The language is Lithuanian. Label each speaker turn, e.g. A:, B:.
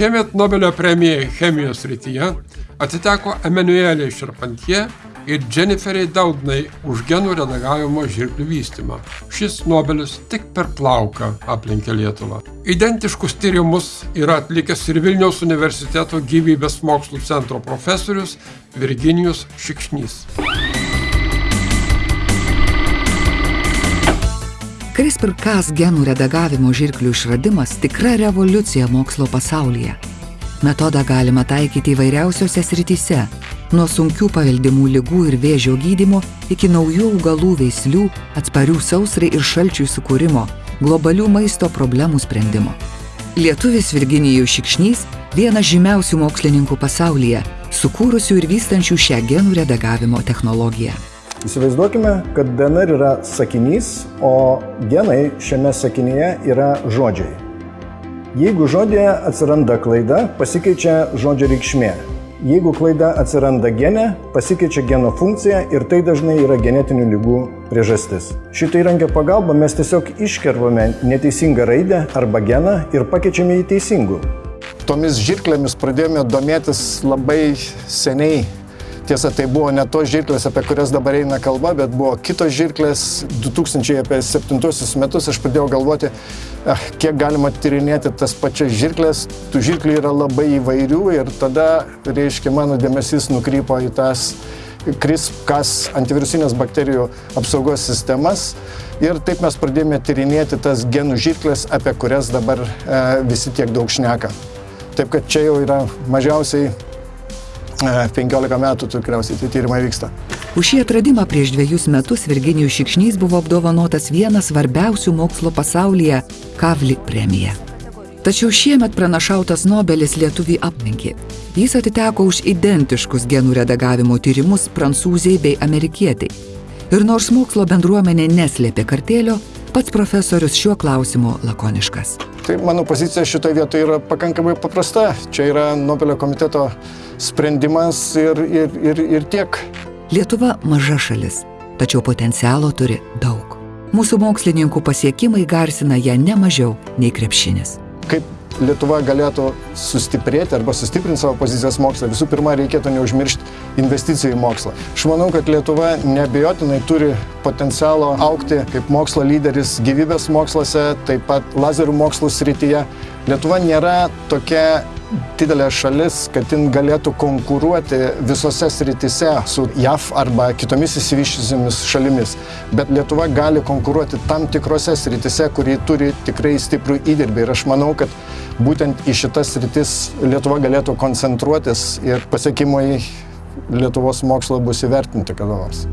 A: Šiemet Nobelio premija chemijos rytyje atiteko Emanueliai Šarpantie ir Jenniferiai Daudnai už genų redagavimo žirklių vystymą. Šis Nobelis tik per plauką aplenkė Lietuvą. Identiškus tyrimus yra atlikęs ir Vilniaus universiteto gyvybės mokslų centro profesorius Virginijus Šikšnys.
B: CRISPR-Cas genų redagavimo žirklių išradimas tikra revoliucija mokslo pasaulyje. Metodą galima taikyti įvairiausiose srityse - nuo sunkių paveldimų lygų ir vėžio gydymo iki naujų augalų veislių, atsparių sausrai ir šalčiui sukūrimo, globalių maisto problemų sprendimo. Lietuvis Virginijus Šikšnys - vienas žymiausių mokslininkų pasaulyje, sukūrusių ir vystančių šią genų redagavimo technologiją.
C: Įsivaizduokime, kad DNR yra sakinys, o genai šiame sakinyje yra žodžiai. Jeigu žodėje atsiranda klaida, pasikeičia žodžio reikšmė. Jeigu klaida atsiranda gene, pasikeičia geno funkcija ir tai dažnai yra genetinių lygų priežastis. Šitą įrankio pagalba mes tiesiog iškervame neteisingą raidę arba geną ir pakeičiame į teisingų.
D: Tomis žirklėmis pradėjome domėtis labai seniai Tiesa, tai buvo ne tos žirklės, apie kurias dabar eina kalba, bet buvo kitos žirklės. 2007 metus aš pradėjau galvoti, eh, kiek galima tyrinėti tas pačias žirklės. Tų žirklių yra labai įvairių ir tada, reiškia, mano dėmesys nukrypo į tas CRISP-Cas antivirusinės bakterijų apsaugos sistemas. Ir taip mes pradėjome tyrinėti tas genų žirklės, apie kurias dabar e, visi tiek daug šneka. Taip kad čia jau yra mažiausiai 15 metų tikriausiai tie tyrimai vyksta.
B: Už šį atradimą prieš dviejus metus Virginijus Šikšnys buvo apdovanotas vienas svarbiausių mokslo pasaulyje - Kavli premija. Tačiau šiemet pranašautas Nobelis lietuvį aplenkė. Jis atiteko už identiškus genų redagavimo tyrimus prancūziai bei amerikietiai. Ir nors mokslo bendruomenė neslėpė kartėlio, pats profesorius šiuo klausimu lakoniškas.
D: Tai mano pozicija šitoje vietoje yra pakankamai paprasta. Čia yra Nobelio komiteto sprendimas ir, ir, ir, ir tiek.
B: Lietuva maža šalis, tačiau potencialo turi daug. Mūsų mokslininkų pasiekimai garsina ją ne mažiau nei krepšinis.
D: Kaip Lietuva galėtų sustiprėti arba sustiprinti savo pozicijas mokslą, visų pirma, reikėtų neužmiršti investicijų į mokslą. Aš manau, kad Lietuva neabejotinai turi potencialo aukti kaip mokslo lyderis gyvybės moksluose, taip pat lazerių mokslų srityje. Lietuva nėra tokia didelė šalis, kad jin galėtų konkuruoti visose sritise su JAV arba kitomis įsivyščiusiamis šalimis. Bet Lietuva gali konkuruoti tam tikrose sritise, kurie turi tikrai stiprų įdirbį. Ir aš manau, kad būtent į šitas sritis Lietuva galėtų koncentruotis ir pasiekimai Lietuvos mokslo bus įvertinti kada nors.